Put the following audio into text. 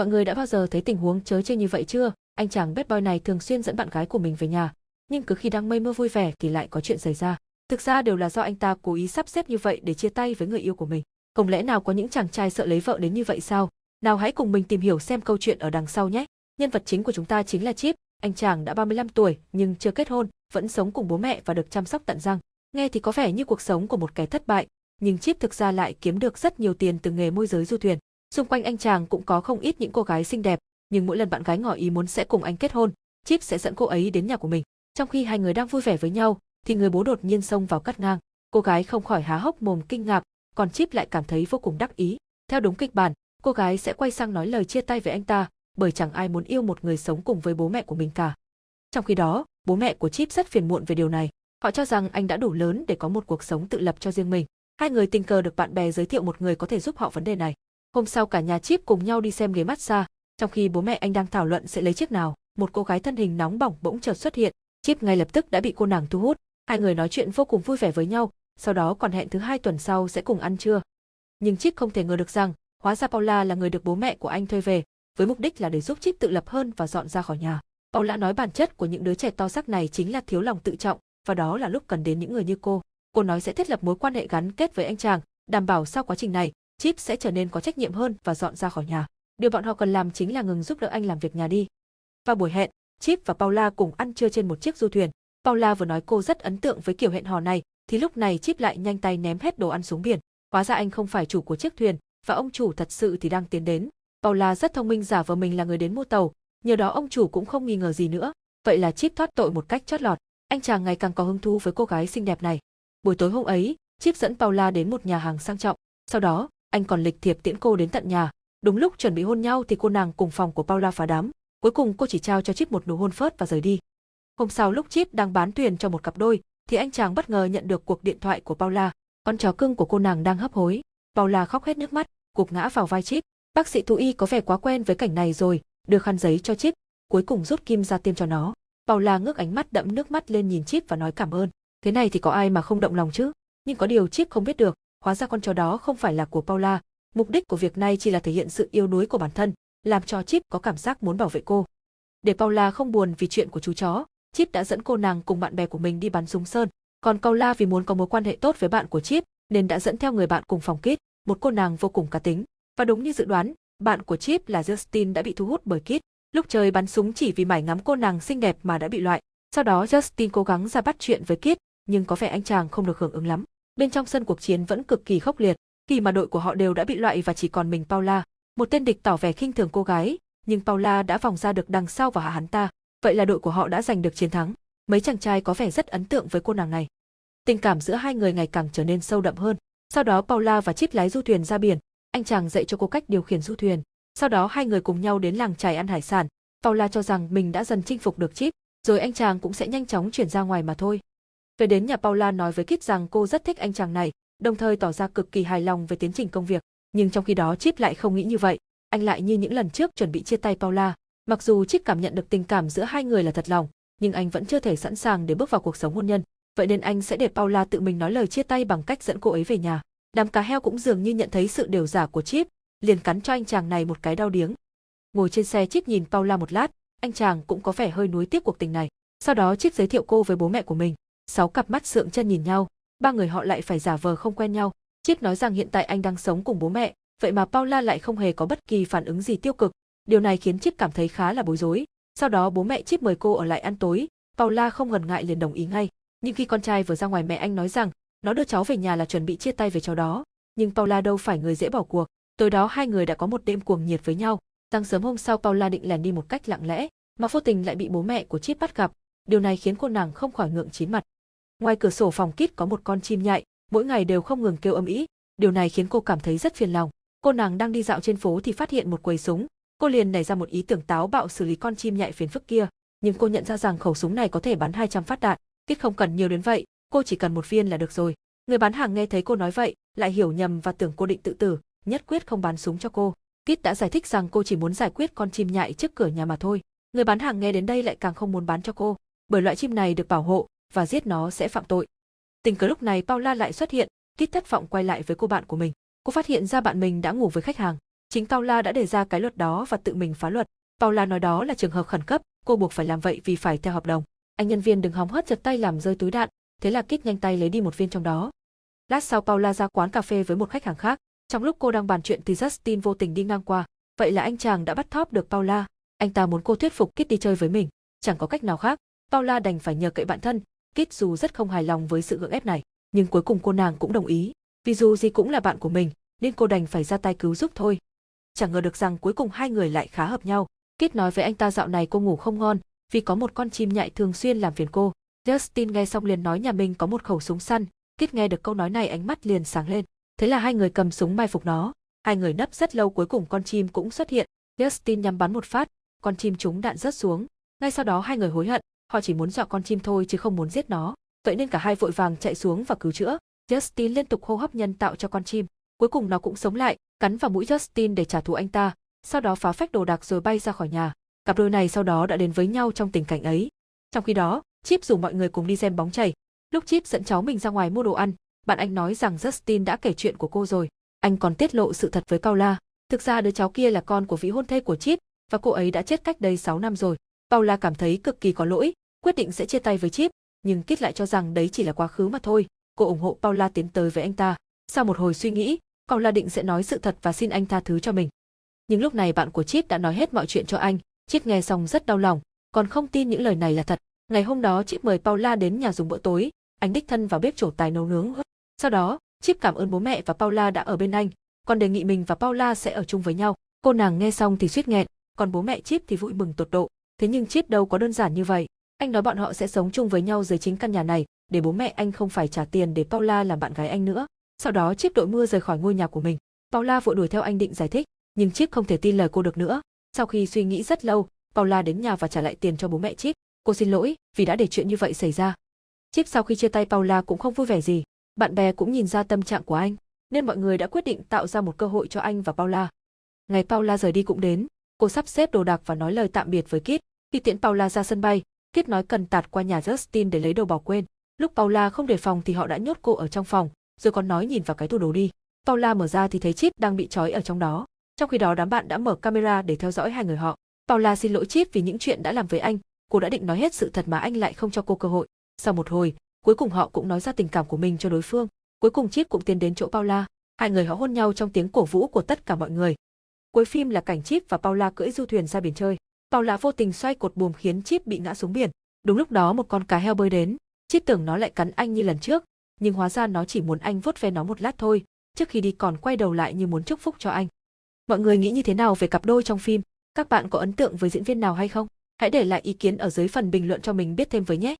Mọi người đã bao giờ thấy tình huống chớ chê như vậy chưa? Anh chàng bad boy này thường xuyên dẫn bạn gái của mình về nhà, nhưng cứ khi đang mây mưa vui vẻ thì lại có chuyện xảy ra. Thực ra đều là do anh ta cố ý sắp xếp như vậy để chia tay với người yêu của mình. Không lẽ nào có những chàng trai sợ lấy vợ đến như vậy sao? Nào hãy cùng mình tìm hiểu xem câu chuyện ở đằng sau nhé. Nhân vật chính của chúng ta chính là Chip, anh chàng đã 35 tuổi nhưng chưa kết hôn, vẫn sống cùng bố mẹ và được chăm sóc tận răng. Nghe thì có vẻ như cuộc sống của một kẻ thất bại, nhưng Chip thực ra lại kiếm được rất nhiều tiền từ nghề môi giới du thuyền. Xung quanh anh chàng cũng có không ít những cô gái xinh đẹp, nhưng mỗi lần bạn gái ngỏ ý muốn sẽ cùng anh kết hôn, Chip sẽ dẫn cô ấy đến nhà của mình. Trong khi hai người đang vui vẻ với nhau, thì người bố đột nhiên xông vào cắt ngang. Cô gái không khỏi há hốc mồm kinh ngạc, còn Chip lại cảm thấy vô cùng đắc ý. Theo đúng kịch bản, cô gái sẽ quay sang nói lời chia tay với anh ta, bởi chẳng ai muốn yêu một người sống cùng với bố mẹ của mình cả. Trong khi đó, bố mẹ của Chip rất phiền muộn về điều này. Họ cho rằng anh đã đủ lớn để có một cuộc sống tự lập cho riêng mình. Hai người tình cờ được bạn bè giới thiệu một người có thể giúp họ vấn đề này. Hôm sau cả nhà Chip cùng nhau đi xem ghế massage, trong khi bố mẹ anh đang thảo luận sẽ lấy chiếc nào, một cô gái thân hình nóng bỏng bỗng chợt xuất hiện, Chip ngay lập tức đã bị cô nàng thu hút. Hai người nói chuyện vô cùng vui vẻ với nhau, sau đó còn hẹn thứ hai tuần sau sẽ cùng ăn trưa. Nhưng Chip không thể ngờ được rằng, hóa ra Paula là người được bố mẹ của anh thuê về, với mục đích là để giúp Chip tự lập hơn và dọn ra khỏi nhà. Paula nói bản chất của những đứa trẻ to xác này chính là thiếu lòng tự trọng, và đó là lúc cần đến những người như cô. Cô nói sẽ thiết lập mối quan hệ gắn kết với anh chàng, đảm bảo sau quá trình này, Chip sẽ trở nên có trách nhiệm hơn và dọn ra khỏi nhà. Điều bọn họ cần làm chính là ngừng giúp đỡ anh làm việc nhà đi. Vào buổi hẹn, Chip và Paula cùng ăn trưa trên một chiếc du thuyền. Paula vừa nói cô rất ấn tượng với kiểu hẹn hò này, thì lúc này Chip lại nhanh tay ném hết đồ ăn xuống biển. Hóa ra anh không phải chủ của chiếc thuyền, và ông chủ thật sự thì đang tiến đến. Paula rất thông minh giả vờ mình là người đến mua tàu, nhờ đó ông chủ cũng không nghi ngờ gì nữa. Vậy là Chip thoát tội một cách chót lọt. Anh chàng ngày càng có hứng thú với cô gái xinh đẹp này. Buổi tối hôm ấy, Chip dẫn Paula đến một nhà hàng sang trọng. Sau đó, anh còn lịch thiệp tiễn cô đến tận nhà. Đúng lúc chuẩn bị hôn nhau thì cô nàng cùng phòng của Paula phá đám. Cuối cùng cô chỉ trao cho Chip một nụ hôn phớt và rời đi. Hôm sau lúc Chip đang bán thuyền cho một cặp đôi, thì anh chàng bất ngờ nhận được cuộc điện thoại của Paula. Con chó cưng của cô nàng đang hấp hối. Paula khóc hết nước mắt, gục ngã vào vai Chip. Bác sĩ thú y có vẻ quá quen với cảnh này rồi, đưa khăn giấy cho Chip, cuối cùng rút kim ra tiêm cho nó. Paula ngước ánh mắt đẫm nước mắt lên nhìn Chip và nói cảm ơn. Thế này thì có ai mà không động lòng chứ? Nhưng có điều Chip không biết được, hóa ra con chó đó không phải là của Paula. Mục đích của việc này chỉ là thể hiện sự yêu đuối của bản thân, làm cho Chip có cảm giác muốn bảo vệ cô. Để Paula không buồn vì chuyện của chú chó, Chip đã dẫn cô nàng cùng bạn bè của mình đi bắn súng sơn. Còn Paula vì muốn có mối quan hệ tốt với bạn của Chip, nên đã dẫn theo người bạn cùng phòng Kit, một cô nàng vô cùng cá tính. Và đúng như dự đoán, bạn của Chip là Justin đã bị thu hút bởi Kit. Lúc trời bắn súng chỉ vì mải ngắm cô nàng xinh đẹp mà đã bị loại. Sau đó Justin cố gắng ra bắt chuyện với Kit, nhưng có vẻ anh chàng không được hưởng ứng lắm. Bên trong sân cuộc chiến vẫn cực kỳ khốc liệt, khi mà đội của họ đều đã bị loại và chỉ còn mình Paula. Một tên địch tỏ vẻ khinh thường cô gái, nhưng Paula đã vòng ra được đằng sau và hạ hắn ta. Vậy là đội của họ đã giành được chiến thắng. Mấy chàng trai có vẻ rất ấn tượng với cô nàng này. Tình cảm giữa hai người ngày càng trở nên sâu đậm hơn. Sau đó Paula và Chip lái du thuyền ra biển, anh chàng dạy cho cô cách điều khiển du thuyền. Sau đó hai người cùng nhau đến làng trài ăn hải sản. Paula cho rằng mình đã dần chinh phục được Chip, rồi anh chàng cũng sẽ nhanh chóng chuyển ra ngoài mà thôi. Về đến nhà Paula nói với Kit rằng cô rất thích anh chàng này, đồng thời tỏ ra cực kỳ hài lòng về tiến trình công việc. Nhưng trong khi đó Chip lại không nghĩ như vậy, anh lại như những lần trước chuẩn bị chia tay Paula. Mặc dù Chip cảm nhận được tình cảm giữa hai người là thật lòng, nhưng anh vẫn chưa thể sẵn sàng để bước vào cuộc sống hôn nhân. Vậy nên anh sẽ để Paula tự mình nói lời chia tay bằng cách dẫn cô ấy về nhà. Đám cá heo cũng dường như nhận thấy sự điều giả của Chip, liền cắn cho anh chàng này một cái đau điếng. Ngồi trên xe Chip nhìn Paula một lát, anh chàng cũng có vẻ hơi nuối tiếc cuộc tình này. Sau đó Chip giới thiệu cô với bố mẹ của mình. Sáu cặp mắt sượng chân nhìn nhau, ba người họ lại phải giả vờ không quen nhau. Chip nói rằng hiện tại anh đang sống cùng bố mẹ, vậy mà Paula lại không hề có bất kỳ phản ứng gì tiêu cực. Điều này khiến Chip cảm thấy khá là bối rối. Sau đó bố mẹ Chip mời cô ở lại ăn tối, Paula không ngần ngại liền đồng ý ngay. Nhưng khi con trai vừa ra ngoài mẹ anh nói rằng nó đưa cháu về nhà là chuẩn bị chia tay với cháu đó, nhưng Paula đâu phải người dễ bỏ cuộc. Tối đó hai người đã có một đêm cuồng nhiệt với nhau. Sáng sớm hôm sau Paula định lẻn đi một cách lặng lẽ, mà vô tình lại bị bố mẹ của Chip bắt gặp. Điều này khiến cô nàng không khỏi ngượng chín mặt. Ngoài cửa sổ phòng kít có một con chim nhại, mỗi ngày đều không ngừng kêu âm ĩ. Điều này khiến cô cảm thấy rất phiền lòng. Cô nàng đang đi dạo trên phố thì phát hiện một quầy súng, cô liền nảy ra một ý tưởng táo bạo xử lý con chim nhại phiền phức kia, nhưng cô nhận ra rằng khẩu súng này có thể bắn 200 phát đạn, kít không cần nhiều đến vậy, cô chỉ cần một viên là được rồi. Người bán hàng nghe thấy cô nói vậy, lại hiểu nhầm và tưởng cô định tự tử, nhất quyết không bán súng cho cô. Kit đã giải thích rằng cô chỉ muốn giải quyết con chim nhại trước cửa nhà mà thôi. Người bán hàng nghe đến đây lại càng không muốn bán cho cô, bởi loại chim này được bảo hộ và giết nó sẽ phạm tội. Tình cờ lúc này Paula lại xuất hiện, Kit thất vọng quay lại với cô bạn của mình. Cô phát hiện ra bạn mình đã ngủ với khách hàng. Chính Paula đã đề ra cái luật đó và tự mình phá luật. Paula nói đó là trường hợp khẩn cấp, cô buộc phải làm vậy vì phải theo hợp đồng. Anh nhân viên đừng hóng hớt giật tay làm rơi túi đạn, thế là Kit nhanh tay lấy đi một viên trong đó. Lát sau Paula ra quán cà phê với một khách hàng khác. Trong lúc cô đang bàn chuyện thì Justin vô tình đi ngang qua. Vậy là anh chàng đã bắt thóp được Paula. Anh ta muốn cô thuyết phục Kit đi chơi với mình. Chẳng có cách nào khác, Paula đành phải nhờ cậy bạn thân. Kit dù rất không hài lòng với sự gượng ép này, nhưng cuối cùng cô nàng cũng đồng ý. Vì dù gì cũng là bạn của mình, nên cô đành phải ra tay cứu giúp thôi. Chẳng ngờ được rằng cuối cùng hai người lại khá hợp nhau. Kit nói với anh ta dạo này cô ngủ không ngon, vì có một con chim nhại thường xuyên làm phiền cô. Justin nghe xong liền nói nhà mình có một khẩu súng săn, Kit nghe được câu nói này ánh mắt liền sáng lên. Thế là hai người cầm súng mai phục nó. Hai người nấp rất lâu cuối cùng con chim cũng xuất hiện. Justin nhắm bắn một phát, con chim trúng đạn rớt xuống. Ngay sau đó hai người hối hận, họ chỉ muốn dọa con chim thôi chứ không muốn giết nó. Vậy nên cả hai vội vàng chạy xuống và cứu chữa. Justin liên tục hô hấp nhân tạo cho con chim. Cuối cùng nó cũng sống lại, cắn vào mũi Justin để trả thù anh ta, sau đó phá phách đồ đạc rồi bay ra khỏi nhà. Cặp đôi này sau đó đã đến với nhau trong tình cảnh ấy. Trong khi đó, Chip rủ mọi người cùng đi xem bóng chảy. Lúc Chip dẫn cháu mình ra ngoài mua đồ ăn, bạn anh nói rằng Justin đã kể chuyện của cô rồi. Anh còn tiết lộ sự thật với Paula. Thực ra đứa cháu kia là con của vị hôn thê của Chip và cô ấy đã chết cách đây 6 năm rồi. Paula cảm thấy cực kỳ có lỗi, quyết định sẽ chia tay với Chip, nhưng Kit lại cho rằng đấy chỉ là quá khứ mà thôi. Cô ủng hộ Paula tiến tới với anh ta. Sau một hồi suy nghĩ, Paula định sẽ nói sự thật và xin anh tha thứ cho mình. Nhưng lúc này bạn của Chip đã nói hết mọi chuyện cho anh. Chip nghe xong rất đau lòng, còn không tin những lời này là thật. Ngày hôm đó Chip mời Paula đến nhà dùng bữa tối, anh đích thân vào bếp trổ tài nấu nướng. Sau đó, Chip cảm ơn bố mẹ và Paula đã ở bên anh, còn đề nghị mình và Paula sẽ ở chung với nhau. Cô nàng nghe xong thì suýt nghẹn, còn bố mẹ Chip thì vui mừng tột độ. Thế nhưng Chip đâu có đơn giản như vậy. Anh nói bọn họ sẽ sống chung với nhau dưới chính căn nhà này, để bố mẹ anh không phải trả tiền để Paula làm bạn gái anh nữa. Sau đó chiếc đội mưa rời khỏi ngôi nhà của mình. Paula vội đuổi theo anh định giải thích, nhưng chiếc không thể tin lời cô được nữa. Sau khi suy nghĩ rất lâu, Paula đến nhà và trả lại tiền cho bố mẹ chiếc. Cô xin lỗi vì đã để chuyện như vậy xảy ra. Chiếc sau khi chia tay Paula cũng không vui vẻ gì. Bạn bè cũng nhìn ra tâm trạng của anh, nên mọi người đã quyết định tạo ra một cơ hội cho anh và Paula. Ngày Paula rời đi cũng đến, cô sắp xếp đồ đạc và nói lời tạm biệt với Kit. Khi tiễn Paula ra sân bay, Kit nói cần tạt qua nhà Justin để lấy đồ bỏ quên. Lúc Paula không đề phòng thì họ đã nhốt cô ở trong phòng, rồi còn nói nhìn vào cái tủ đồ đi. Paula mở ra thì thấy Chip đang bị trói ở trong đó. Trong khi đó đám bạn đã mở camera để theo dõi hai người họ. Paula xin lỗi Chip vì những chuyện đã làm với anh, cô đã định nói hết sự thật mà anh lại không cho cô cơ hội. Sau một hồi, cuối cùng họ cũng nói ra tình cảm của mình cho đối phương. Cuối cùng Chip cũng tiến đến chỗ Paula, hai người họ hôn nhau trong tiếng cổ vũ của tất cả mọi người. Cuối phim là cảnh Chip và Paula cưỡi du thuyền ra biển chơi. Paula vô tình xoay cột buồm khiến Chip bị ngã xuống biển. Đúng lúc đó một con cá heo bơi đến, Chip tưởng nó lại cắn anh như lần trước, nhưng hóa ra nó chỉ muốn anh vuốt ve nó một lát thôi, trước khi đi còn quay đầu lại như muốn chúc phúc cho anh. Mọi người nghĩ như thế nào về cặp đôi trong phim? Các bạn có ấn tượng với diễn viên nào hay không? Hãy để lại ý kiến ở dưới phần bình luận cho mình biết thêm với nhé.